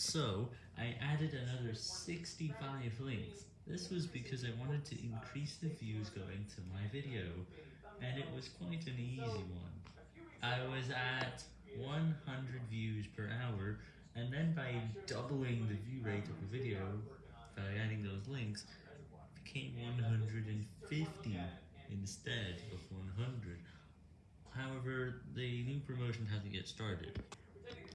So, I added another 65 links. This was because I wanted to increase the views going to my video, and it was quite an easy one. I was at 100 views per hour, and then by doubling the view rate of the video, by adding those links, became 150 instead of 100. However, the new promotion hasn't yet started.